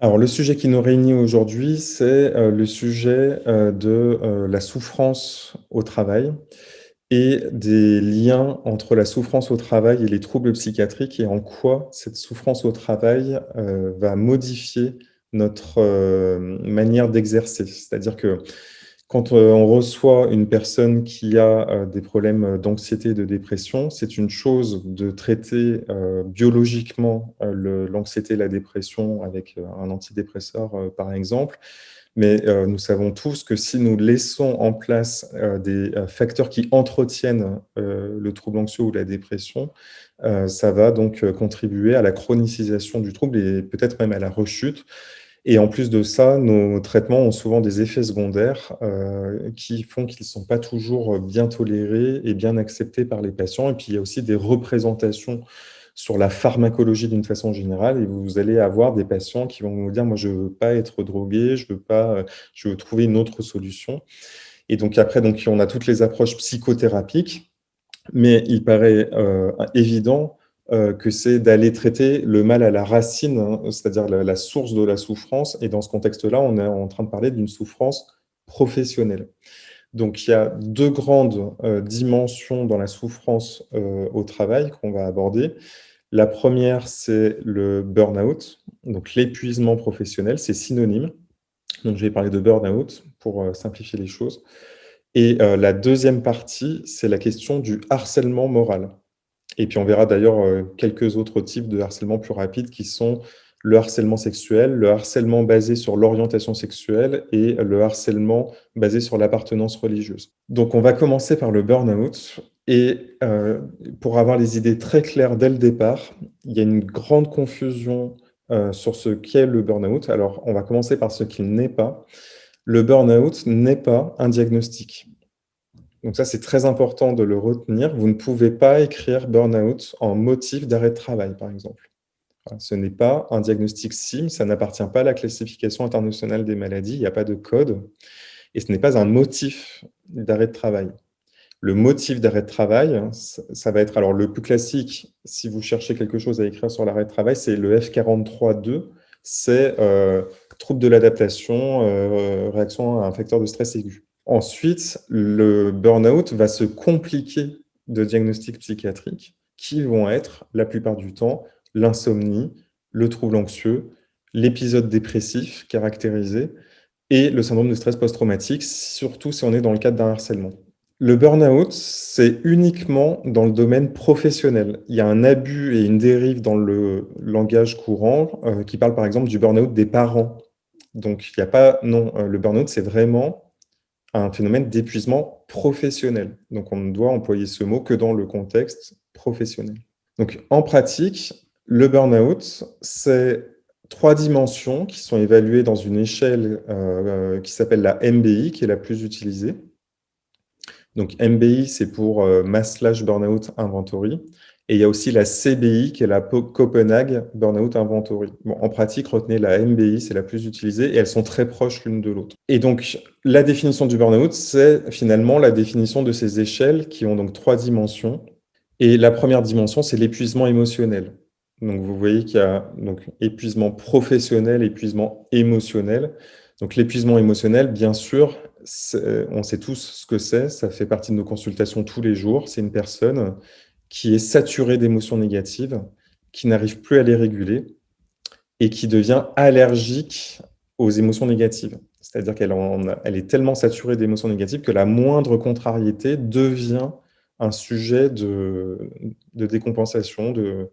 Alors, le sujet qui nous réunit aujourd'hui, c'est euh, le sujet euh, de euh, la souffrance au travail et des liens entre la souffrance au travail et les troubles psychiatriques et en quoi cette souffrance au travail va modifier notre manière d'exercer. C'est-à-dire que quand euh, on reçoit une personne qui a euh, des problèmes d'anxiété et de dépression, c'est une chose de traiter euh, biologiquement l'anxiété et la dépression avec un antidépresseur, par exemple. Mais nous savons tous que si nous laissons en place des facteurs qui entretiennent le trouble anxieux ou la dépression, ça va donc contribuer à la chronicisation du trouble et peut-être même à la rechute. Et en plus de ça, nos traitements ont souvent des effets secondaires euh, qui font qu'ils ne sont pas toujours bien tolérés et bien acceptés par les patients. Et puis, il y a aussi des représentations sur la pharmacologie d'une façon générale. Et vous allez avoir des patients qui vont vous dire « moi, je ne veux pas être drogué, je veux, pas, je veux trouver une autre solution ». Et donc après, donc, on a toutes les approches psychothérapiques, mais il paraît euh, évident euh, que c'est d'aller traiter le mal à la racine, hein, c'est-à-dire la, source de la souffrance. Et dans ce contexte-là, on est en train de parler d'une souffrance professionnelle. Donc, il y a deux grandes euh, dimensions dans la souffrance euh, au travail qu'on va aborder. La première, c'est le burn-out, donc l'épuisement professionnel, c'est synonyme. Donc, je vais parler de burn-out pour simplifier les choses. Et la deuxième partie, c'est la question du harcèlement moral. Et puis on verra d'ailleurs euh, quelques autres types de harcèlement plus rapides qui sont le harcèlement sexuel, le harcèlement basé sur l'orientation sexuelle et le harcèlement basé sur l'appartenance religieuse. Donc on va commencer par le burn-out. Et euh, pour avoir les idées très claires dès le départ, il y a une grande confusion euh, sur ce qu'est le burn-out. Alors on va commencer par ce qu'il n'est pas. Le burn-out n'est pas un diagnostic. Donc ça, c'est très important de le retenir. Vous ne pouvez pas écrire burn-out en motif d'arrêt de travail, par exemple. Ce n'est pas un diagnostic SIM, ça n'appartient pas à la classification internationale des maladies, il n'y a pas de code, et ce n'est pas un motif d'arrêt de travail. Le motif d'arrêt de travail, ça va être, alors le plus classique, si vous cherchez quelque chose à écrire sur l'arrêt de travail, c'est le F43.2, c'est euh, trouble de l'adaptation, euh, réaction à un facteur de stress aigu. Ensuite, le burn-out va se compliquer de diagnostics psychiatriques qui vont être, la plupart du temps, l'insomnie, le trouble anxieux, l'épisode dépressif caractérisé et le syndrome de stress post-traumatique, surtout si on est dans le cadre d'un harcèlement. Le burn-out, c'est uniquement dans le domaine professionnel. Il y a un abus et une dérive dans le langage courant euh, qui parle par exemple du burn-out des parents. Donc, il n'y a pas... Non, euh, le burn-out, c'est vraiment un phénomène d'épuisement professionnel. Donc, on ne doit employer ce mot que dans le contexte professionnel. Donc, en pratique, le burn-out, c'est trois dimensions qui sont évaluées dans une échelle euh, qui s'appelle la MBI, qui est la plus utilisée. Donc, MBI, c'est pour euh, Mass Slash Burnout Inventory. Et il y a aussi la CBI, qui est la Copenhague Burnout Inventory. Bon, en pratique, retenez la MBI, c'est la plus utilisée, et elles sont très proches l'une de l'autre. Et donc, la définition du burnout, c'est finalement la définition de ces échelles qui ont donc trois dimensions. Et la première dimension, c'est l'épuisement émotionnel. Donc, vous voyez qu'il y a donc, épuisement professionnel, épuisement émotionnel. Donc, l'épuisement émotionnel, bien sûr, on sait tous ce que c'est, ça fait partie de nos consultations tous les jours. C'est une personne qui est saturée d'émotions négatives, qui n'arrive plus à les réguler et qui devient allergique aux émotions négatives. C'est-à-dire qu'elle elle est tellement saturée d'émotions négatives que la moindre contrariété devient un sujet de, décompensation, de,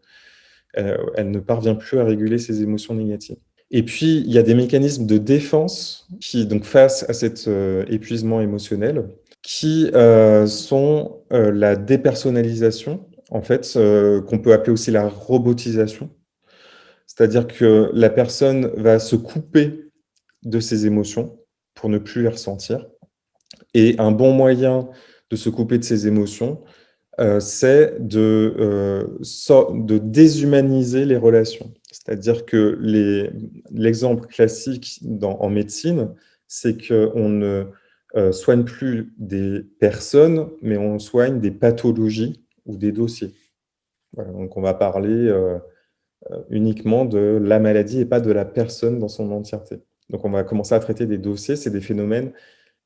euh, elle ne parvient plus à réguler ses émotions négatives. Et puis, il y a des mécanismes de défense qui, donc, face à cet euh, épuisement émotionnel, qui euh, sont euh, la dépersonnalisation, en fait, euh, qu'on peut appeler aussi la robotisation. C'est-à-dire que la personne va se couper de ses émotions pour ne plus les ressentir. Et un bon moyen de se couper de ses émotions, c'est de, de déshumaniser les relations. C'est-à-dire que l'exemple classique en médecine, c'est qu'on ne euh, soigne plus des personnes, mais on soigne des pathologies ou des dossiers. donc on va parler euh, uniquement de la maladie et pas de la personne dans son entièreté. Donc on va commencer à traiter des dossiers, c'est des phénomènes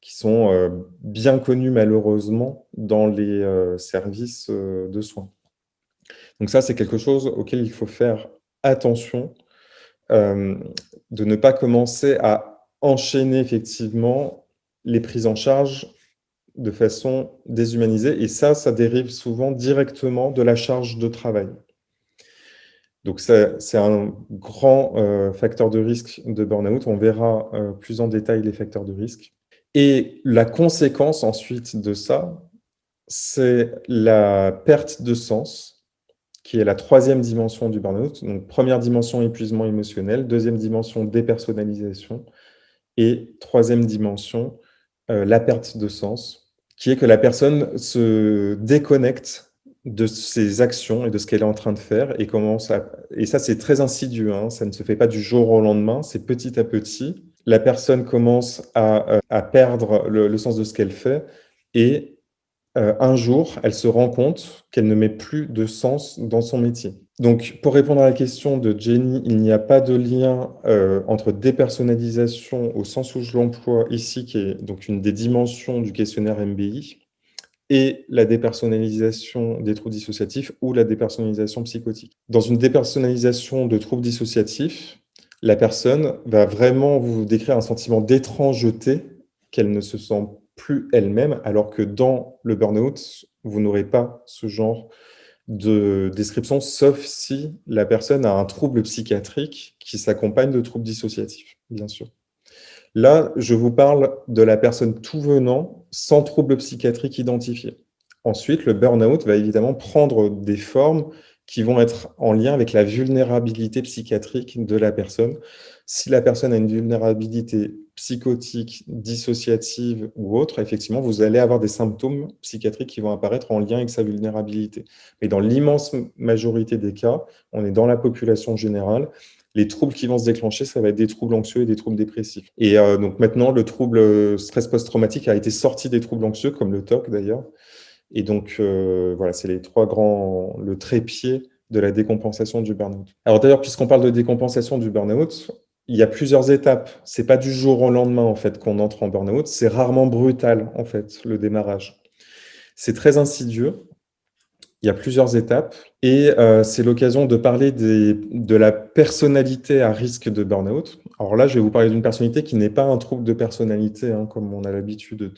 qui sont bien connus malheureusement dans les services de soins. Donc ça, c'est quelque chose auquel il faut faire attention, de ne pas commencer à enchaîner effectivement les prises en charge de façon déshumanisée. Et ça, ça dérive souvent directement de la charge de travail. Donc, c'est un grand euh, facteur de risque de burn-out. On verra euh, plus en détail les facteurs de risque. Et la conséquence ensuite de ça, c'est la perte de sens, qui est la troisième dimension du burn-out. Donc, première dimension, épuisement émotionnel. Deuxième dimension, dépersonnalisation. Et troisième dimension, la perte de sens, qui est que la personne se déconnecte de ses actions et de ce qu'elle est en train de faire et commence à... Et ça, c'est très insidieux, hein, ça ne se fait pas du jour au lendemain, c'est petit à petit. La personne commence à, euh, à perdre le, sens de ce qu'elle fait et euh, un jour, elle se rend compte qu'elle ne met plus de sens dans son métier. Donc, pour répondre à la question de Jenny, il n'y a pas de lien euh, entre dépersonnalisation au sens où je l'emploie ici, qui est donc une des dimensions du questionnaire MBI, et la dépersonnalisation des troubles dissociatifs ou la dépersonnalisation psychotique. Dans une dépersonnalisation de troubles dissociatifs, la personne va vraiment vous décrire un sentiment d'étrangeté, qu'elle ne se sent plus elle-même, alors que dans le burn-out, vous n'aurez pas ce genre de description, sauf si la personne a un trouble psychiatrique qui s'accompagne de troubles dissociatifs, bien sûr. Là, je vous parle de la personne tout venant sans trouble psychiatrique identifié. Ensuite, le burn-out va évidemment prendre des formes qui vont être en lien avec la vulnérabilité psychiatrique de la personne. Si la personne a une vulnérabilité psychotique, dissociative ou autre, effectivement, vous allez avoir des symptômes psychiatriques qui vont apparaître en lien avec sa vulnérabilité. Mais dans l'immense majorité des cas, on est dans la population générale, les troubles qui vont se déclencher, ça va être des troubles anxieux et des troubles dépressifs. Et euh, donc maintenant, le trouble euh, stress post-traumatique a été sorti des troubles anxieux, comme le TOC d'ailleurs. Et donc, euh, voilà, c'est les trois grands, le trépied de la décompensation du burn-out. Alors d'ailleurs, puisqu'on parle de décompensation du burn-out, il y a plusieurs étapes. C'est pas du jour au lendemain, en fait, qu'on entre en burn-out. C'est rarement brutal, en fait, le démarrage. C'est très insidieux. Il y a plusieurs étapes et euh, c'est l'occasion de parler de la personnalité à risque de burn-out. Alors là, je vais vous parler d'une personnalité qui n'est pas un trouble de personnalité, hein, comme on a l'habitude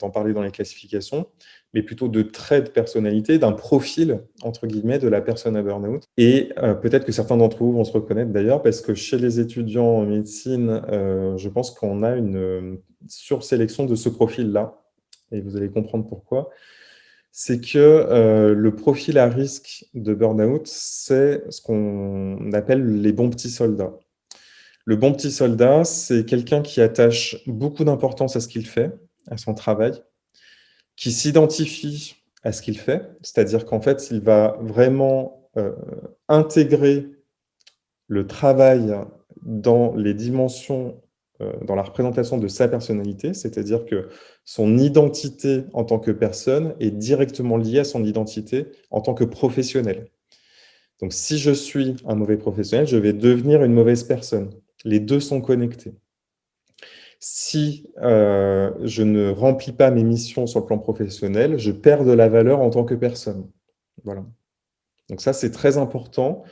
d'en parler dans les classifications, mais plutôt de traits de personnalité, d'un profil, entre guillemets, de la personne à burn-out. Et euh, peut-être que certains d'entre vous vont se reconnaître d'ailleurs, parce que chez les étudiants en médecine, euh, je pense qu'on a une sursélection de ce profil-là, et vous allez comprendre pourquoi c'est que euh, le profil à risque de burn-out, c'est ce qu'on appelle les bons petits soldats. Le bon petit soldat, c'est quelqu'un qui attache beaucoup d'importance à ce qu'il fait, à son travail, qui s'identifie à ce qu'il fait, c'est-à-dire qu'en fait, il va vraiment euh, intégrer le travail dans les dimensions dans la représentation de sa personnalité, c'est-à-dire que son identité en tant que personne est directement liée à son identité en tant que professionnel. Donc si je suis un mauvais professionnel, je vais devenir une mauvaise personne. Les deux sont connectés. Si euh, je ne remplis pas mes missions sur le plan professionnel, je perds de la valeur en tant que personne. Voilà. Donc ça, c'est très important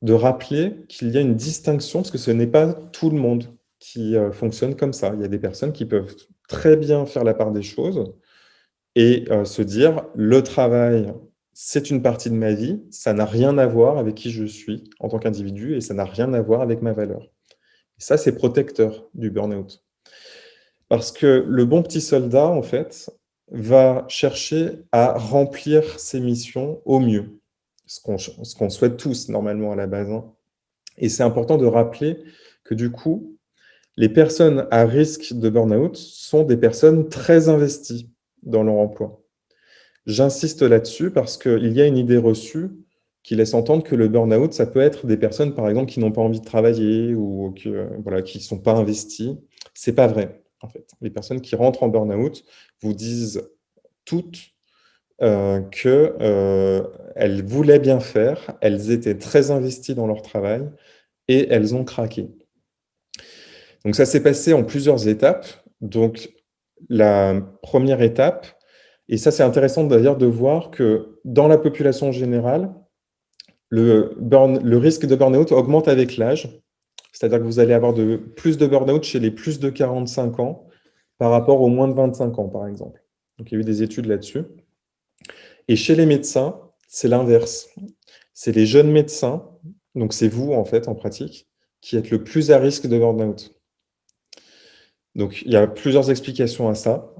de rappeler qu'il y a une distinction, parce que ce n'est pas tout le monde qui euh, fonctionnent comme ça. Il y a des personnes qui peuvent très bien faire la part des choses et euh, se dire « le travail, c'est une partie de ma vie, ça n'a rien à voir avec qui je suis en tant qu'individu et ça n'a rien à voir avec ma valeur ». Ça, c'est protecteur du burn-out. Parce que le bon petit soldat, en fait, va chercher à remplir ses missions au mieux, ce qu'on souhaite tous normalement à la base. Hein. Et c'est important de rappeler que du coup, les personnes à risque de burn-out sont des personnes très investies dans leur emploi. J'insiste là-dessus parce qu'il y a une idée reçue qui laisse entendre que le burn-out, ça peut être des personnes, par exemple, qui n'ont pas envie de travailler ou qui ne sont pas investies. C'est pas vrai, en fait. Les personnes qui rentrent en burn-out vous disent toutes qu'elles voulaient bien faire, elles étaient très investies dans leur travail et elles ont craqué. Donc ça s'est passé en plusieurs étapes. Donc la première étape, et ça c'est intéressant d'ailleurs de voir que dans la population générale, le, risque de burn-out augmente avec l'âge, c'est-à-dire que vous allez avoir plus de burn-out chez les plus de 45 ans par rapport aux moins de 25 ans, par exemple. Donc il y a eu des études là-dessus. Et chez les médecins, c'est l'inverse. C'est les jeunes médecins, donc c'est vous en fait en pratique, qui êtes le plus à risque de burn-out. Donc, il y a plusieurs explications à ça.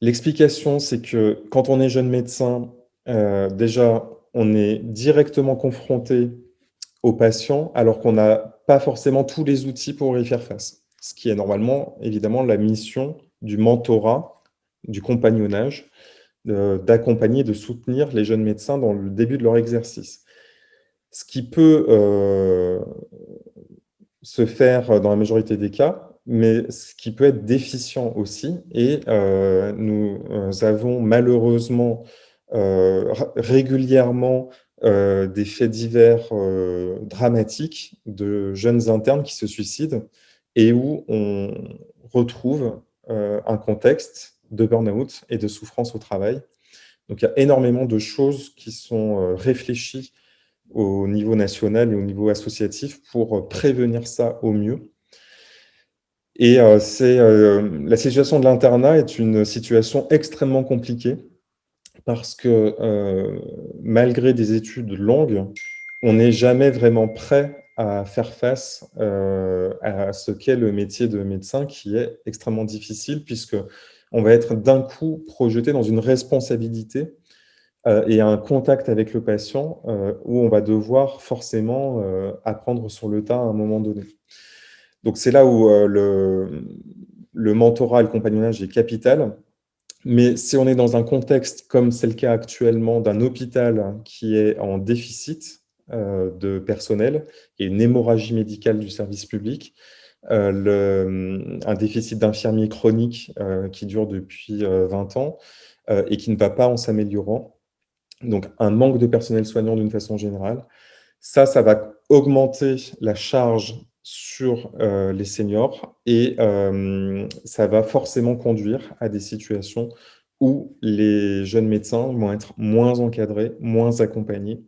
L'explication, c'est que quand on est jeune médecin, euh, déjà, on est directement confronté aux patients alors qu'on n'a pas forcément tous les outils pour y faire face. Ce qui est normalement, évidemment, la mission du mentorat, du compagnonnage, d'accompagner, de soutenir les jeunes médecins dans le début de leur exercice. Ce qui peut euh, se faire dans la majorité des cas, mais ce qui peut être déficient aussi. Et euh, nous euh, avons malheureusement euh, régulièrement des faits divers dramatiques de jeunes internes qui se suicident et où on retrouve un contexte de burn-out et de souffrance au travail. Donc il y a énormément de choses qui sont réfléchies au niveau national et au niveau associatif pour prévenir ça au mieux. Et euh, euh, la situation de l'internat est une situation extrêmement compliquée parce que euh, malgré des études longues, on n'est jamais vraiment prêt à faire face à ce qu'est le métier de médecin qui est extrêmement difficile puisque on va être d'un coup projeté dans une responsabilité et un contact avec le patient où on va devoir forcément apprendre sur le tas à un moment donné. Donc c'est là où euh, le, mentorat et le compagnonnage est capital. Mais si on est dans un contexte, comme c'est le cas actuellement, d'un hôpital qui est en déficit euh, de personnel et une hémorragie médicale du service public, euh, un déficit d'infirmiers chroniques qui dure depuis 20 ans et qui ne va pas en s'améliorant, donc un manque de personnel soignant d'une façon générale, ça, ça va augmenter la charge sur euh, les seniors et euh, ça va forcément conduire à des situations où les jeunes médecins vont être moins encadrés, moins accompagnés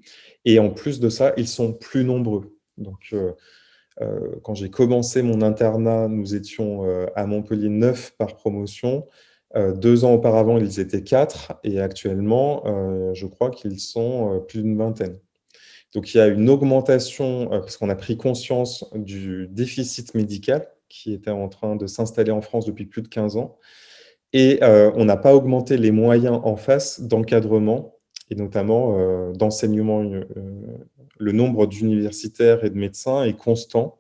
et en plus de ça, ils sont plus nombreux. Donc, euh, quand j'ai commencé mon internat, nous étions à Montpellier 9 par promotion. deux ans auparavant, ils étaient quatre et actuellement, je crois qu'ils sont plus d'une vingtaine. Donc, il y a une augmentation, euh, parce qu'on a pris conscience du déficit médical qui était en train de s'installer en France depuis plus de 15 ans. Et euh, on n'a pas augmenté les moyens en face d'encadrement, et notamment euh, d'enseignement. le nombre d'universitaires et de médecins est constant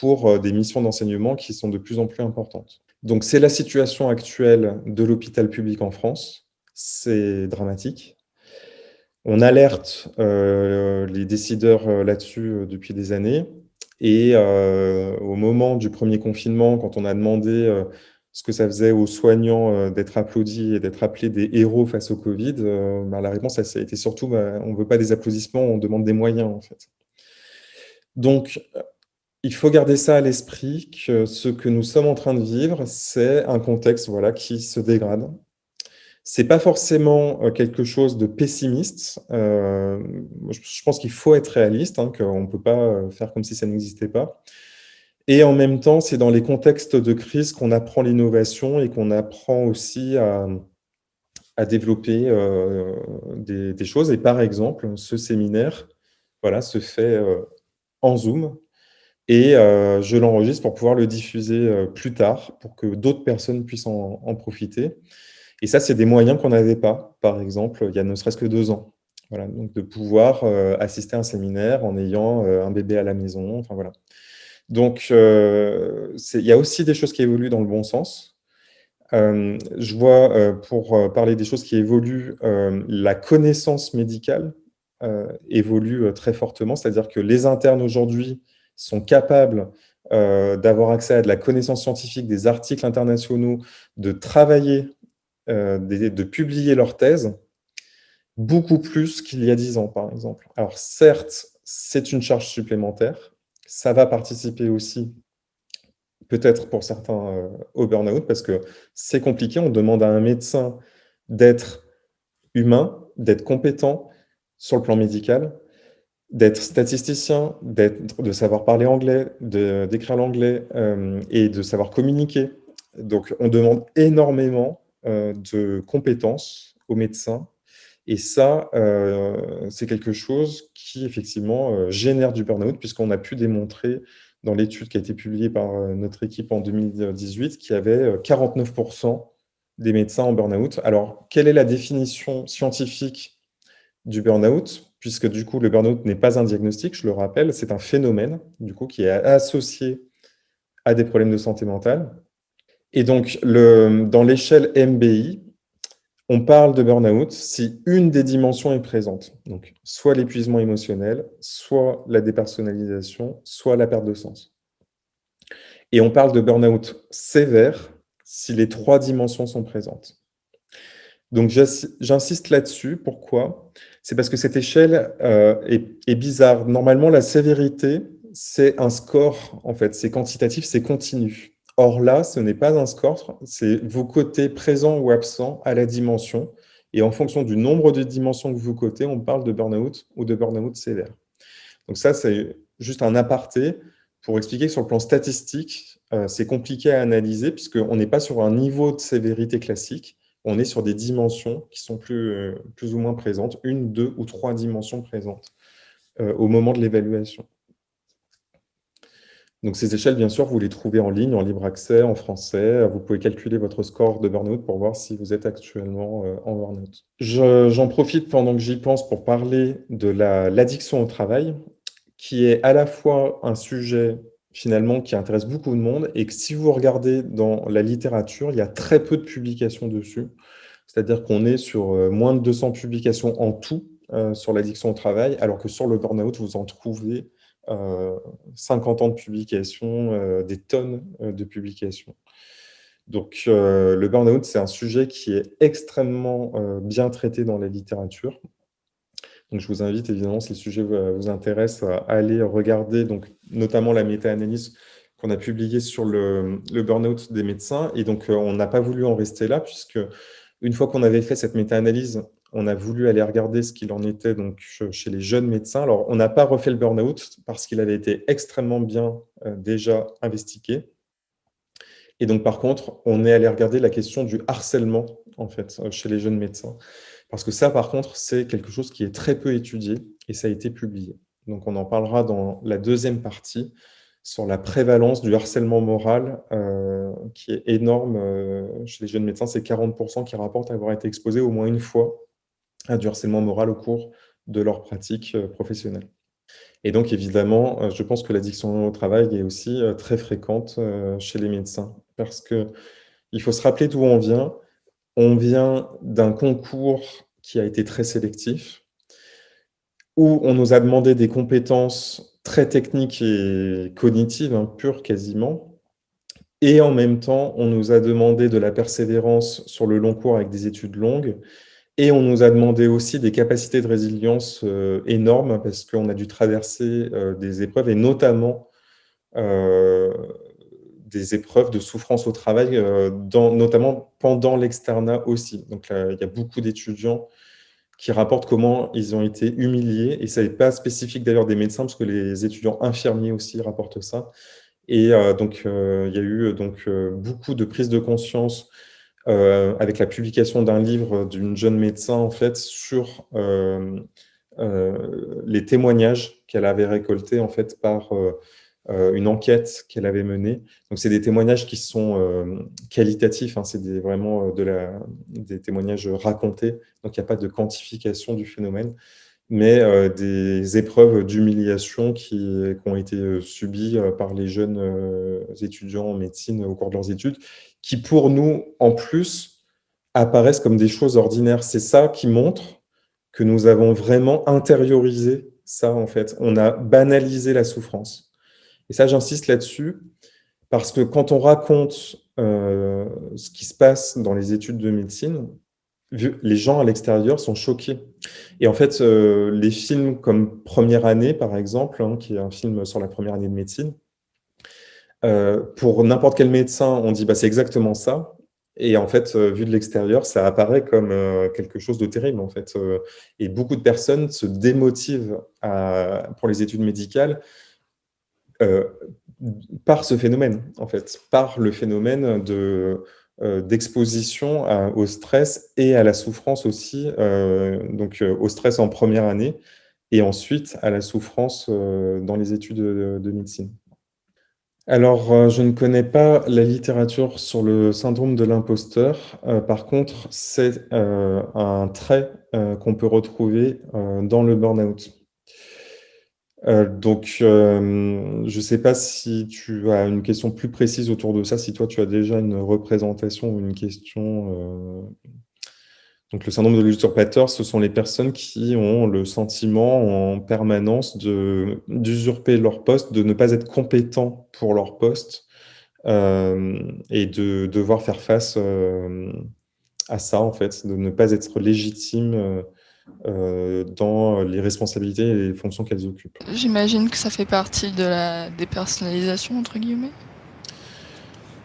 pour des missions d'enseignement qui sont de plus en plus importantes. Donc, c'est la situation actuelle de l'hôpital public en France. C'est dramatique. On alerte euh, les décideurs euh, là-dessus euh, depuis des années. Et au moment du premier confinement, quand on a demandé ce que ça faisait aux soignants d'être applaudis et d'être appelés des héros face au Covid, bah, la réponse ça a été surtout bah, on ne veut pas des applaudissements, on demande des moyens en fait. Donc, il faut garder ça à l'esprit, que ce que nous sommes en train de vivre, c'est un contexte voilà, qui se dégrade, c'est pas forcément euh, quelque chose de pessimiste. Euh, je pense qu'il faut être réaliste, hein, qu'on ne peut pas euh, faire comme si ça n'existait pas. Et en même temps, c'est dans les contextes de crise qu'on apprend l'innovation et qu'on apprend aussi à, développer des, choses. Et par exemple, ce séminaire voilà, se fait en Zoom et je l'enregistre pour pouvoir le diffuser plus tard pour que d'autres personnes puissent en profiter. Et ça, c'est des moyens qu'on n'avait pas, par exemple, il y a ne serait-ce que deux ans. Voilà, de pouvoir euh, assister à un séminaire en ayant euh, un bébé à la maison, enfin voilà. Donc, euh, il y a aussi des choses qui évoluent dans le bon sens. je vois, pour parler des choses qui évoluent, la connaissance médicale évolue très fortement, c'est-à-dire que les internes aujourd'hui sont capables d'avoir accès à de la connaissance scientifique, des articles internationaux, de travailler de publier leur thèse, beaucoup plus qu'il y a 10 ans, par exemple. Alors certes, c'est une charge supplémentaire, ça va participer aussi, peut-être pour certains, au burn-out, parce que c'est compliqué, on demande à un médecin d'être humain, d'être compétent sur le plan médical, d'être statisticien, de savoir parler anglais, d'écrire l'anglais et de savoir communiquer. Donc, on demande énormément de compétences aux médecins et ça, c'est quelque chose qui, effectivement, génère du burn-out, puisqu'on a pu démontrer dans l'étude qui a été publiée par notre équipe en 2018 qu'il y avait 49% des médecins en burn-out. Alors, quelle est la définition scientifique du burn-out? Puisque, du coup, le burn-out n'est pas un diagnostic, je le rappelle, c'est un phénomène, du coup, qui est associé à des problèmes de santé mentale. Et donc, le, dans l'échelle MBI, on parle de burn-out si une des dimensions est présente. Donc, soit l'épuisement émotionnel, soit la dépersonnalisation, soit la perte de sens. Et on parle de burn-out sévère si les trois dimensions sont présentes. Donc, j'insiste là-dessus. Pourquoi? C'est parce que cette échelle euh, est, bizarre. Normalement, la sévérité, c'est un score, en fait. C'est quantitatif, c'est continu. Or là, ce n'est pas un score, c'est vos côtés présents ou absents à la dimension. Et en fonction du nombre de dimensions que vous cotez, on parle de burn-out ou de burn-out sévère. Donc ça, c'est juste un aparté pour expliquer que sur le plan statistique, euh, c'est compliqué à analyser puisqu'on n'est pas sur un niveau de sévérité classique, on est sur des dimensions qui sont plus, euh, ou moins présentes, une, deux ou trois dimensions présentes euh, au moment de l'évaluation. Donc ces échelles, bien sûr, vous les trouvez en ligne, en libre accès, en français. Vous pouvez calculer votre score de burn-out pour voir si vous êtes actuellement euh, en burn-out. J'en profite pendant que j'y pense pour parler de l'addiction au travail, qui est à la fois un sujet finalement qui intéresse beaucoup de monde et que si vous regardez dans la littérature, il y a très peu de publications dessus. C'est-à-dire qu'on est sur euh, moins de 200 publications en tout euh, sur l'addiction au travail, alors que sur le burn-out, vous en trouvez 50 ans de publications, euh, des tonnes euh, de publications. Donc, euh, le burn-out, c'est un sujet qui est extrêmement bien traité dans la littérature. Donc, je vous invite, évidemment, si le sujet vous, intéresse, à aller regarder donc, notamment la méta-analyse qu'on a publiée sur le, le burn-out des médecins. Et donc, on n'a pas voulu en rester là, puisque une fois qu'on avait fait cette méta-analyse, on a voulu aller regarder ce qu'il en était donc, chez les jeunes médecins. Alors, on n'a pas refait le burn-out parce qu'il avait été extrêmement bien euh, déjà investigué. Et donc, par contre, on est allé regarder la question du harcèlement en fait, euh, chez les jeunes médecins. Parce que ça, par contre, c'est quelque chose qui est très peu étudié et ça a été publié. Donc, on en parlera dans la deuxième partie sur la prévalence du harcèlement moral euh, qui est énorme chez les jeunes médecins. C'est 40% qui rapportent avoir été exposés au moins une fois à du harcèlement moral au cours de leur pratique euh, professionnelle. Et donc, évidemment, euh, je pense que l'addiction au travail est aussi euh, très fréquente chez les médecins parce qu'il faut se rappeler d'où on vient. On vient d'un concours qui a été très sélectif, où on nous a demandé des compétences très techniques et cognitives, hein, pures quasiment, et en même temps, on nous a demandé de la persévérance sur le long cours avec des études longues, et on nous a demandé aussi des capacités de résilience euh, énormes parce qu'on a dû traverser euh, des épreuves et notamment euh, des épreuves de souffrance au travail, notamment pendant l'externat aussi. Donc il y a beaucoup d'étudiants qui rapportent comment ils ont été humiliés, et ça n'est pas spécifique d'ailleurs des médecins, parce que les étudiants infirmiers aussi rapportent ça. Et donc il y a eu donc, beaucoup de prise de conscience euh, avec la publication d'un livre d'une jeune médecin en fait sur euh, euh, les témoignages qu'elle avait récoltés en fait par une enquête qu'elle avait menée. Donc c'est des témoignages qui sont qualitatifs, hein, c'est vraiment de la, des témoignages racontés, donc il n'y a pas de quantification du phénomène mais des épreuves d'humiliation qui, ont été subies par les jeunes étudiants en médecine au cours de leurs études qui pour nous, en plus, apparaissent comme des choses ordinaires. C'est ça qui montre que nous avons vraiment intériorisé ça, en fait. On a banalisé la souffrance. Et ça, j'insiste là-dessus, parce que quand on raconte ce qui se passe dans les études de médecine, les gens à l'extérieur sont choqués. Et en fait, les films comme Première année, par exemple, hein, qui est un film sur la première année de médecine, pour n'importe quel médecin, on dit bah, c'est exactement ça. Et en fait, vu de l'extérieur, ça apparaît comme quelque chose de terrible. En fait. et beaucoup de personnes se démotivent pour les études médicales par ce phénomène, en fait, par le phénomène de d'exposition au stress et à la souffrance aussi, donc au stress en première année et ensuite à la souffrance dans les études de médecine. Alors, euh, je ne connais pas la littérature sur le syndrome de l'imposteur. Euh, par contre, c'est euh, un trait qu'on peut retrouver dans le burn-out. Donc, je ne sais pas si tu as une question plus précise autour de ça, si toi tu as déjà une représentation ou une question donc, le syndrome de l'usurpateur, ce sont les personnes qui ont le sentiment en permanence d'usurper leur poste, de ne pas être compétents pour leur poste euh, et de devoir faire face euh, à ça, en fait, de ne pas être légitime euh, dans les responsabilités et les fonctions qu'elles occupent. J'imagine que ça fait partie de la dépersonnalisation, entre guillemets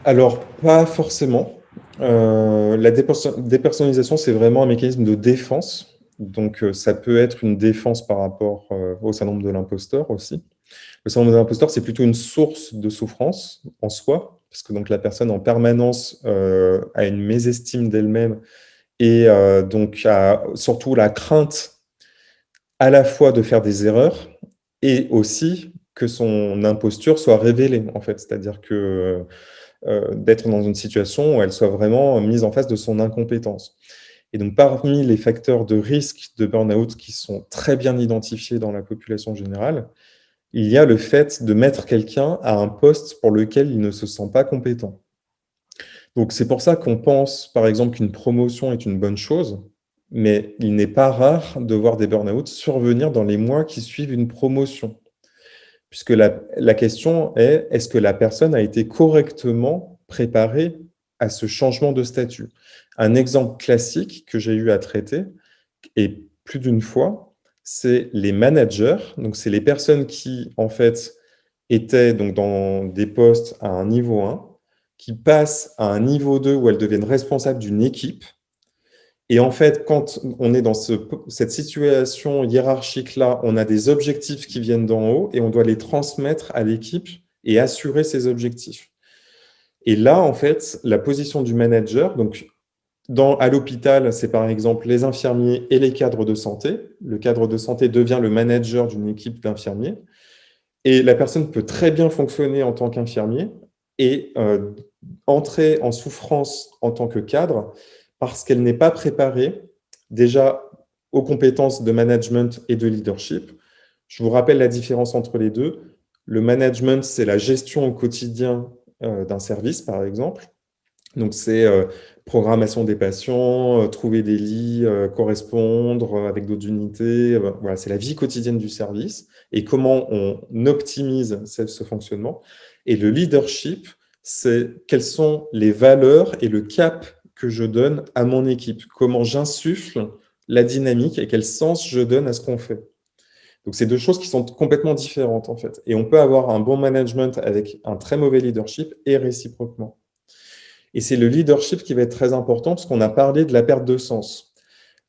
Alors, pas forcément. Euh, la dépersonnalisation, c'est vraiment un mécanisme de défense. Donc, euh, ça peut être une défense par rapport au syndrome de l'imposteur aussi. Le syndrome de l'imposteur, c'est plutôt une source de souffrance en soi, parce que donc la personne en permanence a une mésestime d'elle-même et donc a surtout la crainte à la fois de faire des erreurs et aussi que son imposture soit révélée, en fait. C'est-à-dire que euh, d'être dans une situation où elle soit vraiment mise en face de son incompétence. Et donc, parmi les facteurs de risque de burn-out qui sont très bien identifiés dans la population générale, il y a le fait de mettre quelqu'un à un poste pour lequel il ne se sent pas compétent. Donc, c'est pour ça qu'on pense, par exemple, qu'une promotion est une bonne chose, mais il n'est pas rare de voir des burn-out survenir dans les mois qui suivent une promotion. Puisque la, question est, est-ce que la personne a été correctement préparée à ce changement de statut? Un exemple classique que j'ai eu à traiter, et plus d'une fois, c'est les managers, donc c'est les personnes qui, en fait, étaient dans des postes à un niveau 1, qui passent à un niveau 2 où elles deviennent responsables d'une équipe, et en fait, quand on est dans cette situation hiérarchique-là, on a des objectifs qui viennent d'en haut et on doit les transmettre à l'équipe et assurer ces objectifs. Et là, en fait, la position du manager, donc à l'hôpital, c'est par exemple les infirmiers et les cadres de santé. Le cadre de santé devient le manager d'une équipe d'infirmiers. Et la personne peut très bien fonctionner en tant qu'infirmier et euh, entrer en souffrance en tant que cadre parce qu'elle n'est pas préparée déjà aux compétences de management et de leadership. Je vous rappelle la différence entre les deux. Le management, c'est la gestion au quotidien euh, d'un service, par exemple. Donc, c'est euh, programmation des patients, euh, trouver des lits, correspondre avec d'autres unités. voilà, c'est la vie quotidienne du service et comment on optimise ce fonctionnement. Et le leadership, c'est quelles sont les valeurs et le cap que je donne à mon équipe, comment j'insuffle la dynamique et quel sens je donne à ce qu'on fait. Donc, c'est deux choses qui sont complètement différentes, en fait. Et on peut avoir un bon management avec un très mauvais leadership et réciproquement. Et c'est le leadership qui va être très important parce qu'on a parlé de la perte de sens.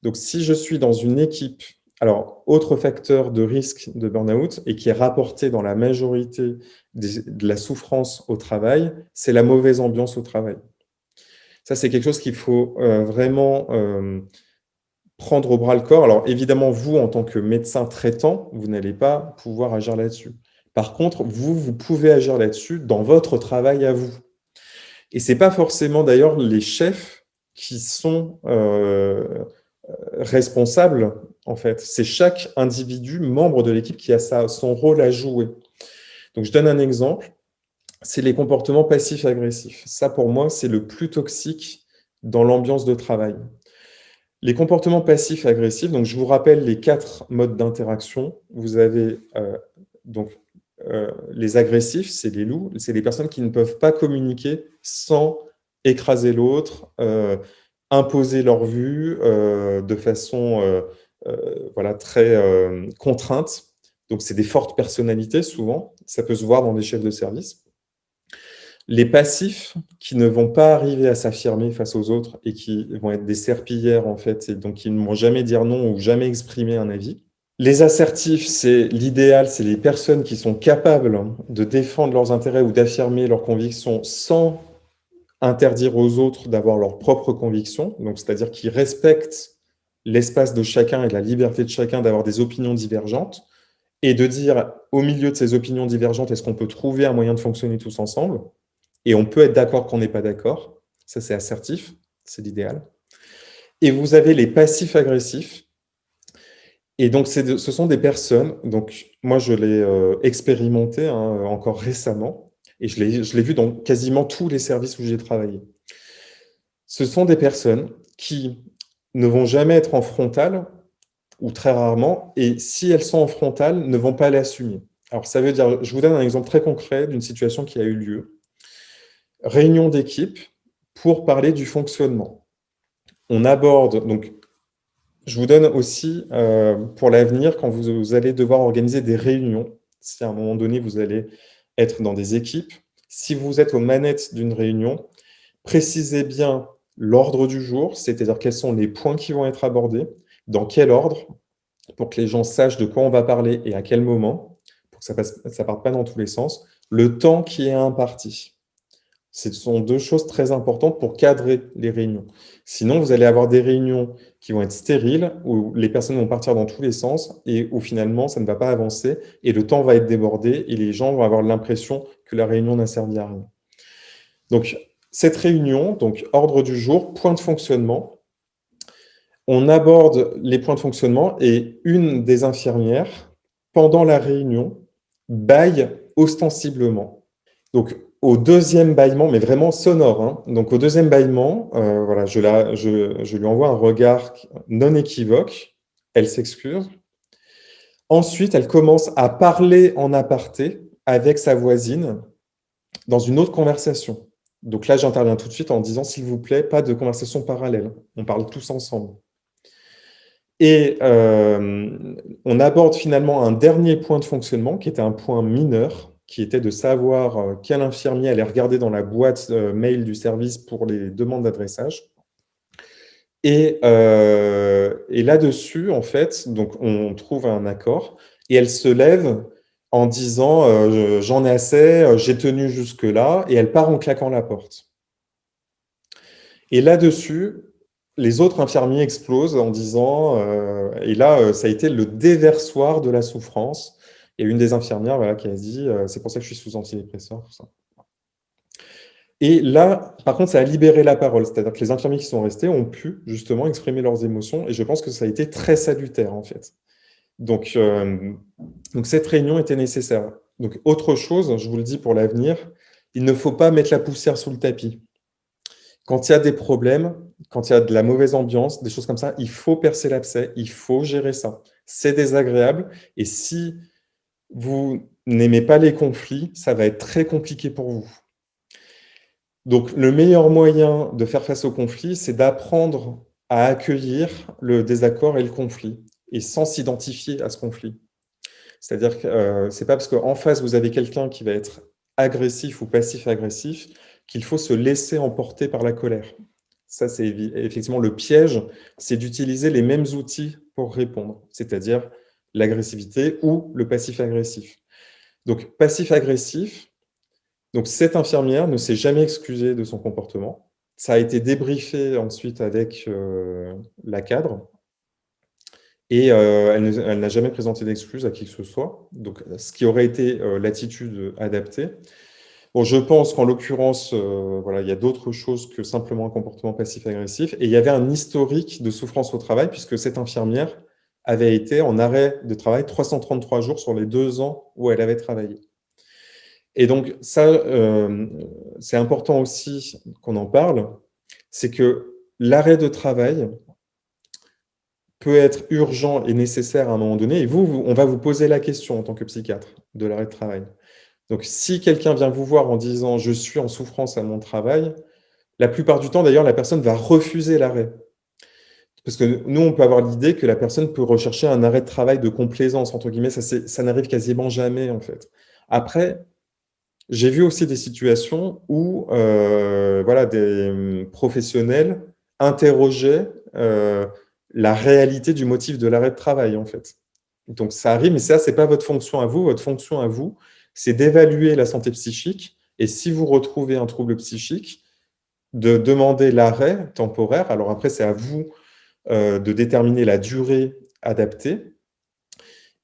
Donc, si je suis dans une équipe, alors, autre facteur de risque de burn-out et qui est rapporté dans la majorité de la souffrance au travail, c'est la mauvaise ambiance au travail. Ça, c'est quelque chose qu'il faut euh, vraiment euh, prendre au bras le corps. Alors, évidemment, vous, en tant que médecin traitant, vous n'allez pas pouvoir agir là-dessus. Par contre, vous, vous pouvez agir là-dessus dans votre travail à vous. Et ce n'est pas forcément d'ailleurs les chefs qui sont euh, responsables, en fait. C'est chaque individu, membre de l'équipe, qui a son rôle à jouer. Donc, je donne un exemple c'est les comportements passifs-agressifs. Ça, pour moi, c'est le plus toxique dans l'ambiance de travail. Les comportements passifs-agressifs, donc je vous rappelle les quatre modes d'interaction. Vous avez euh, donc euh, les agressifs, c'est les loups, c'est les personnes qui ne peuvent pas communiquer sans écraser l'autre, imposer leur vue de façon voilà, très contrainte. Donc, c'est des fortes personnalités, souvent. Ça peut se voir dans des chefs de service. Les passifs, qui ne vont pas arriver à s'affirmer face aux autres et qui vont être des serpillères, en fait, et donc qui ne vont jamais dire non ou jamais exprimer un avis. Les assertifs, c'est l'idéal, c'est les personnes qui sont capables de défendre leurs intérêts ou d'affirmer leurs convictions sans interdire aux autres d'avoir leurs propres convictions, donc c'est-à-dire qu'ils respectent l'espace de chacun et la liberté de chacun d'avoir des opinions divergentes, et de dire, au milieu de ces opinions divergentes, est-ce qu'on peut trouver un moyen de fonctionner tous ensemble? Et on peut être d'accord qu'on n'est pas d'accord. Ça, c'est assertif, c'est l'idéal. Et vous avez les passifs agressifs, et donc, ce sont des personnes, donc moi je l'ai euh, expérimenté hein, encore récemment, et je l'ai vu dans quasiment tous les services où j'ai travaillé. Ce sont des personnes qui ne vont jamais être en frontal, ou très rarement, et si elles sont en frontal, ne vont pas l'assumer. Alors ça veut dire, je vous donne un exemple très concret d'une situation qui a eu lieu. Réunion d'équipe pour parler du fonctionnement. On aborde, donc je vous donne aussi, euh, pour l'avenir, quand vous, allez devoir organiser des réunions, si à un moment donné, vous allez être dans des équipes, si vous êtes aux manettes d'une réunion, précisez bien l'ordre du jour, c'est-à-dire quels sont les points qui vont être abordés, dans quel ordre, pour que les gens sachent de quoi on va parler et à quel moment, pour que ça ne parte pas dans tous les sens, le temps qui est imparti. Ce sont deux choses très importantes pour cadrer les réunions. Sinon, vous allez avoir des réunions qui vont être stériles, où les personnes vont partir dans tous les sens et où finalement, ça ne va pas avancer et le temps va être débordé et les gens vont avoir l'impression que la réunion n'a servi à rien. Donc, cette réunion, donc ordre du jour, point de fonctionnement, on aborde les points de fonctionnement et une des infirmières, pendant la réunion, baille ostensiblement. Donc, au deuxième bâillement, mais vraiment sonore, hein. donc au deuxième bâillement, euh, voilà, je, je, lui envoie un regard non équivoque, elle s'excuse. Ensuite, elle commence à parler en aparté avec sa voisine dans une autre conversation. Donc là, j'interviens tout de suite en disant, s'il vous plaît, pas de conversation parallèle, on parle tous ensemble. Et euh, on aborde finalement un dernier point de fonctionnement qui était un point mineur, qui était de savoir euh, quel infirmier allait regarder dans la boîte euh, mail du service pour les demandes d'adressage. Et, et là-dessus, en fait, donc on trouve un accord, et elle se lève en disant j'en ai assez, j'ai tenu jusque-là », et elle part en claquant la porte. Et là-dessus, les autres infirmiers explosent en disant, et là, ça a été le déversoir de la souffrance, a une des infirmières voilà, qui a dit euh, c'est pour ça que je suis sous antidépresseur. Et là, par contre, ça a libéré la parole, c'est-à-dire que les infirmiers qui sont restés ont pu justement exprimer leurs émotions, et je pense que ça a été très salutaire, en fait. Donc, euh, donc cette réunion était nécessaire. Donc, autre chose, je vous le dis pour l'avenir, il ne faut pas mettre la poussière sous le tapis. Quand il y a des problèmes, quand il y a de la mauvaise ambiance, des choses comme ça, il faut percer l'abcès, il faut gérer ça. C'est désagréable, et si vous n'aimez pas les conflits, ça va être très compliqué pour vous. Donc, le meilleur moyen de faire face au conflit, c'est d'apprendre à accueillir le désaccord et le conflit, et sans s'identifier à ce conflit. C'est-à-dire que euh, c'est pas parce qu'en face, vous avez quelqu'un qui va être agressif ou passif-agressif qu'il faut se laisser emporter par la colère. Ça, c'est effectivement le piège, c'est d'utiliser les mêmes outils pour répondre, c'est-à-dire l'agressivité ou le passif-agressif. Donc, passif-agressif, donc cette infirmière ne s'est jamais excusée de son comportement. Ça a été débriefé ensuite avec euh, la cadre, et euh, elle n'a jamais présenté d'excuses à qui que ce soit, donc ce qui aurait été euh, l'attitude adaptée. Bon, je pense qu'en l'occurrence, voilà, il y a d'autres choses que simplement un comportement passif-agressif, et il y avait un historique de souffrance au travail, puisque cette infirmière avait été en arrêt de travail 333 jours sur les deux ans où elle avait travaillé. Et donc, ça, euh, c'est important aussi qu'on en parle, c'est que l'arrêt de travail peut être urgent et nécessaire à un moment donné, et vous, on va vous poser la question en tant que psychiatre de l'arrêt de travail. Donc, si quelqu'un vient vous voir en disant « je suis en souffrance à mon travail », La plupart du temps, d'ailleurs, la personne va refuser l'arrêt. Parce que nous, on peut avoir l'idée que la personne peut rechercher un arrêt de travail de complaisance, entre guillemets, ça, ça n'arrive quasiment jamais, en fait. Après, j'ai vu aussi des situations où euh, voilà, des hum, professionnels interrogeaient euh, la réalité du motif de l'arrêt de travail, en fait. Donc, ça arrive, mais ça, ce n'est pas votre fonction à vous. Votre fonction à vous, c'est d'évaluer la santé psychique. Et si vous retrouvez un trouble psychique, de demander l'arrêt temporaire. Alors après, c'est à vous euh, de déterminer la durée adaptée.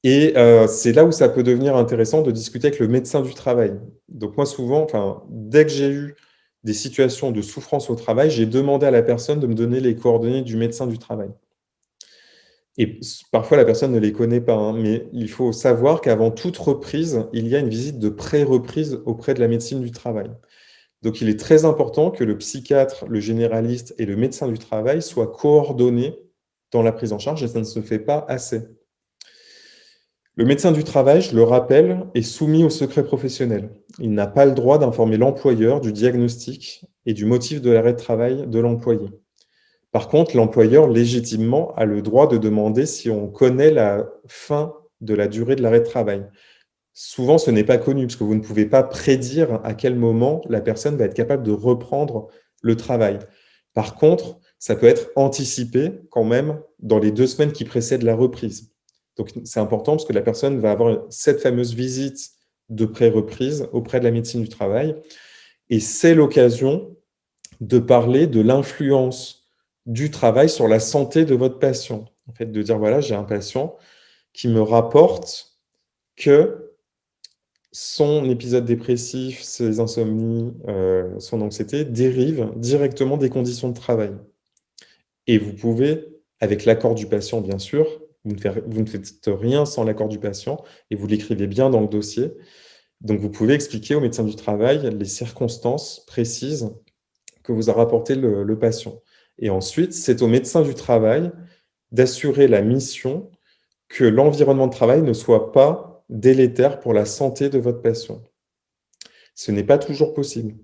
Et euh, c'est là où ça peut devenir intéressant de discuter avec le médecin du travail. Donc moi, souvent, dès que j'ai eu des situations de souffrance au travail, j'ai demandé à la personne de me donner les coordonnées du médecin du travail. Et parfois, la personne ne les connaît pas, hein, mais il faut savoir qu'avant toute reprise, il y a une visite de pré-reprise auprès de la médecine du travail. Donc, il est très important que le psychiatre, le généraliste et le médecin du travail soient coordonnés dans la prise en charge, et ça ne se fait pas assez. Le médecin du travail, je le rappelle, est soumis au secret professionnel. Il n'a pas le droit d'informer l'employeur du diagnostic et du motif de l'arrêt de travail de l'employé. Par contre, l'employeur, légitimement, a le droit de demander si on connaît la fin de la durée de l'arrêt de travail souvent, ce n'est pas connu, parce que vous ne pouvez pas prédire à quel moment la personne va être capable de reprendre le travail. Par contre, ça peut être anticipé quand même dans les deux semaines qui précèdent la reprise. Donc, c'est important parce que la personne va avoir cette fameuse visite de pré-reprise auprès de la médecine du travail. Et c'est l'occasion de parler de l'influence du travail sur la santé de votre patient. En fait, de dire, voilà, j'ai un patient qui me rapporte que son épisode dépressif, ses insomnies, euh, son anxiété dérivent directement des conditions de travail. Et vous pouvez, avec l'accord du patient bien sûr, vous ne, faites, rien sans l'accord du patient et vous l'écrivez bien dans le dossier. Donc vous pouvez expliquer au médecin du travail les circonstances précises que vous a rapporté le patient. Et ensuite, c'est au médecin du travail d'assurer la mission que l'environnement de travail ne soit pas délétère pour la santé de votre patient. Ce n'est pas toujours possible.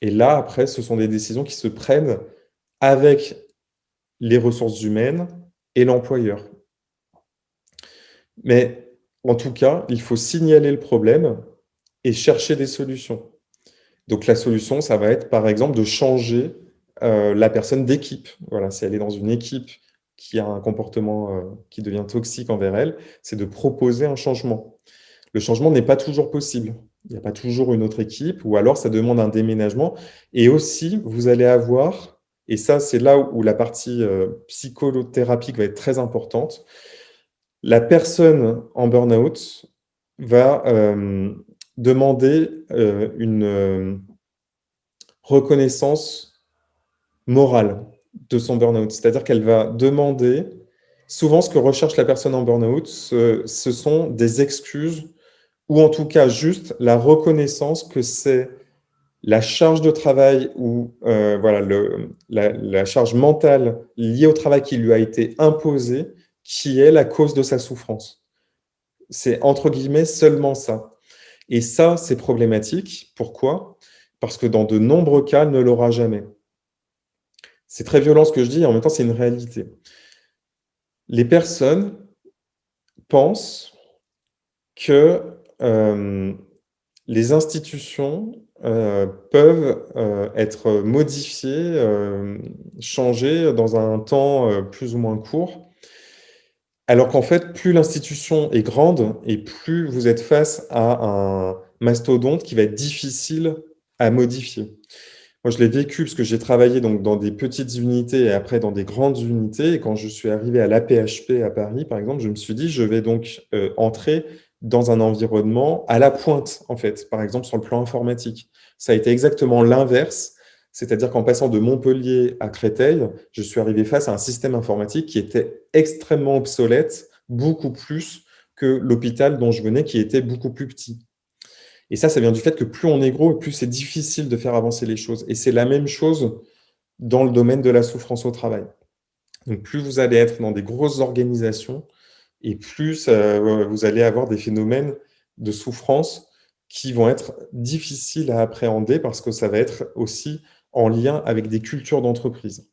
Et là, après, ce sont des décisions qui se prennent avec les ressources humaines et l'employeur. Mais en tout cas, il faut signaler le problème et chercher des solutions. Donc la solution, ça va être par exemple de changer euh, la personne d'équipe. Voilà, si elle est dans une équipe qui a un comportement euh, qui devient toxique envers elle, c'est de proposer un changement. Le changement n'est pas toujours possible. Il n'y a pas toujours une autre équipe, ou alors ça demande un déménagement. Et aussi, vous allez avoir, et ça c'est là où la partie euh, psychothérapique va être très importante, la personne en burn-out va euh, demander une reconnaissance morale de son burn-out. C'est-à-dire qu'elle va demander, souvent ce que recherche la personne en burn-out, ce, sont des excuses ou en tout cas juste la reconnaissance que c'est la charge de travail ou euh, voilà, le, la, charge mentale liée au travail qui lui a été imposée qui est la cause de sa souffrance. C'est entre guillemets seulement ça. Et ça, c'est problématique. Pourquoi? Parce que dans de nombreux cas, ne l'aura jamais. C'est très violent ce que je dis, et en même temps, c'est une réalité. Les personnes pensent que euh, les institutions euh, peuvent euh, être modifiées, changées dans un temps plus ou moins court, alors qu'en fait, plus l'institution est grande et plus vous êtes face à un mastodonte qui va être difficile à modifier. Moi, je l'ai vécu parce que j'ai travaillé dans des petites unités et après dans des grandes unités. Et quand je suis arrivé à l'APHP à Paris, par exemple, je me suis dit, je vais donc euh, entrer dans un environnement à la pointe, en fait, par exemple sur le plan informatique. Ça a été exactement l'inverse, c'est-à-dire qu'en passant de Montpellier à Créteil, je suis arrivé face à un système informatique qui était extrêmement obsolète, beaucoup plus que l'hôpital dont je venais, qui était beaucoup plus petit. Et ça, ça vient du fait que plus on est gros, plus c'est difficile de faire avancer les choses. Et c'est la même chose dans le domaine de la souffrance au travail. Donc, plus vous allez être dans des grosses organisations, et plus euh, vous allez avoir des phénomènes de souffrance qui vont être difficiles à appréhender parce que ça va être aussi en lien avec des cultures d'entreprise.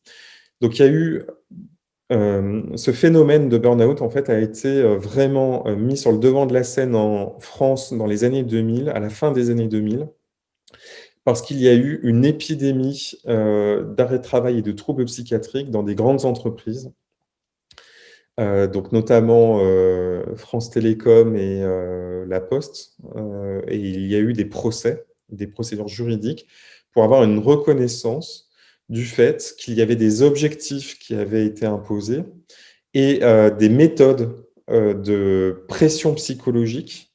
Donc, il y a eu ce phénomène de burn-out, en fait, a été vraiment mis sur le devant de la scène en France dans les années 2000, à la fin des années 2000, parce qu'il y a eu une épidémie d'arrêt de travail et de troubles psychiatriques dans des grandes entreprises, donc notamment France Télécom et La Poste, et il y a eu des procès, des procédures juridiques, pour avoir une reconnaissance du fait qu'il y avait des objectifs qui avaient été imposés et euh, des méthodes euh, de pression psychologique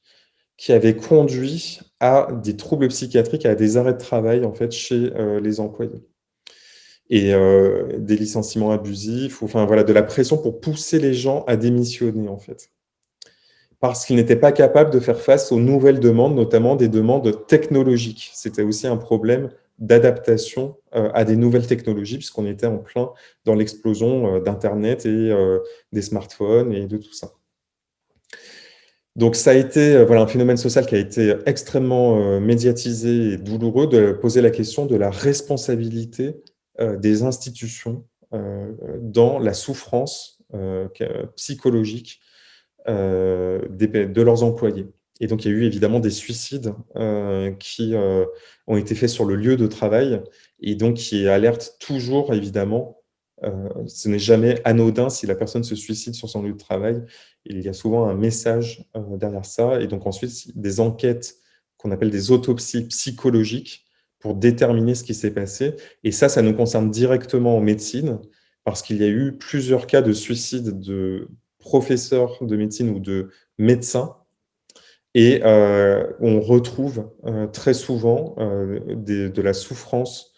qui avaient conduit à des troubles psychiatriques, à des arrêts de travail en fait, chez euh, les employés. Et des licenciements abusifs, enfin voilà, de la pression pour pousser les gens à démissionner en fait. Parce qu'ils n'étaient pas capables de faire face aux nouvelles demandes, notamment des demandes technologiques. C'était aussi un problème d'adaptation euh, à des nouvelles technologies, puisqu'on était en plein dans l'explosion euh, d'Internet et euh, des smartphones et de tout ça. Donc ça a été un phénomène social qui a été extrêmement médiatisé et douloureux de poser la question de la responsabilité des institutions dans la souffrance psychologique de leurs employés. Et donc, il y a eu évidemment des suicides euh, qui euh, ont été faits sur le lieu de travail et donc qui alertent toujours, évidemment, euh, ce n'est jamais anodin si la personne se suicide sur son lieu de travail. Il y a souvent un message derrière ça. Et donc ensuite, des enquêtes qu'on appelle des autopsies psychologiques pour déterminer ce qui s'est passé. Et ça, ça nous concerne directement en médecine parce qu'il y a eu plusieurs cas de suicide de professeurs de médecine ou de médecins et euh, on retrouve euh, très souvent euh, de la souffrance.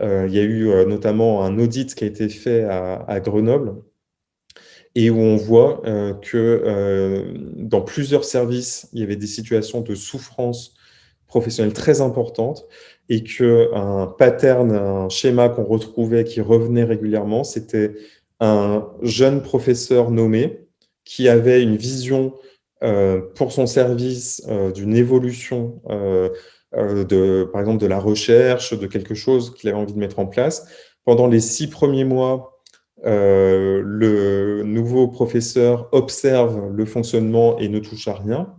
il y a eu notamment un audit qui a été fait à, Grenoble et où on voit que dans plusieurs services, il y avait des situations de souffrance professionnelle très importantes et qu'un pattern, un schéma qu'on retrouvait qui revenait régulièrement, c'était un jeune professeur nommé qui avait une vision pour son service euh, d'une évolution, euh, par exemple de la recherche, de quelque chose qu'il avait envie de mettre en place. Pendant les six premiers mois, le nouveau professeur observe le fonctionnement et ne touche à rien.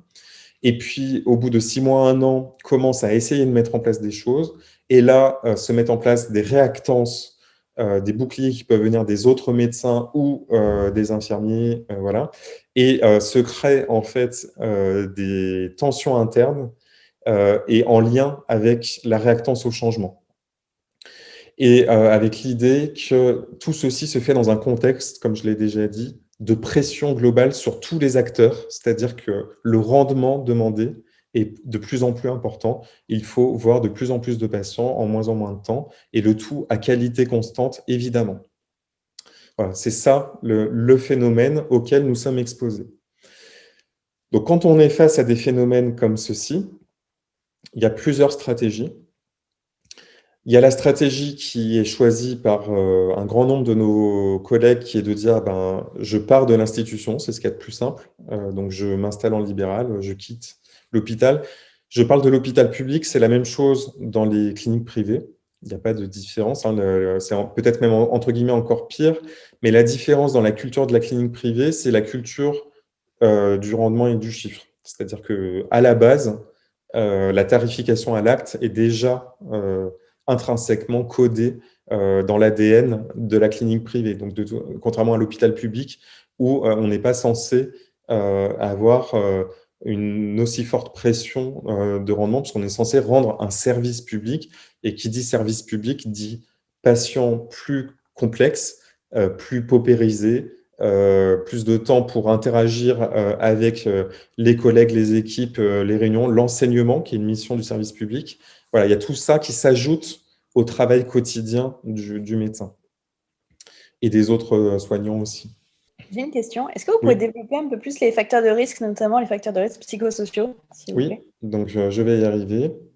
Et puis, au bout de six mois, un an, commence à essayer de mettre en place des choses. Et là, se mettent en place des réactances euh, des boucliers qui peuvent venir des autres médecins ou euh, des infirmiers, euh, voilà, et se créent en fait des tensions internes et en lien avec la réactance au changement. Et avec l'idée que tout ceci se fait dans un contexte, comme je l'ai déjà dit, de pression globale sur tous les acteurs, c'est-à-dire que le rendement demandé est de plus en plus important. Il faut voir de plus en plus de patients en moins en moins de temps, et le tout à qualité constante, évidemment. Voilà, c'est ça le, phénomène auquel nous sommes exposés. Donc, quand on est face à des phénomènes comme ceci, il y a plusieurs stratégies. Il y a la stratégie qui est choisie par euh, un grand nombre de nos collègues qui est de dire ben, je pars de l'institution, c'est ce qu'il y a de plus simple, euh, donc je m'installe en libéral, je quitte l'hôpital. Je parle de l'hôpital public, c'est la même chose dans les cliniques privées. Il n'y a pas de différence, hein, c'est peut-être même entre guillemets encore pire, mais la différence dans la culture de la clinique privée, c'est la culture euh, du rendement et du chiffre. C'est-à-dire qu'à la base, euh, la tarification à l'acte est déjà euh, intrinsèquement codée dans l'ADN de la clinique privée, donc contrairement à l'hôpital public où on n'est pas censé avoir une aussi forte pression euh, de rendement, puisqu'on est censé rendre un service public, et qui dit service public dit patient plus complexe, euh, plus paupérisé, euh, plus de temps pour interagir avec les collègues, les équipes, les réunions, l'enseignement, qui est une mission du service public. Voilà, il y a tout ça qui s'ajoute au travail quotidien du médecin et des autres soignants aussi. J'ai une question. Est-ce que vous pouvez développer un peu plus les facteurs de risque, notamment les facteurs de risque psychosociaux Oui, donc je vais y arriver.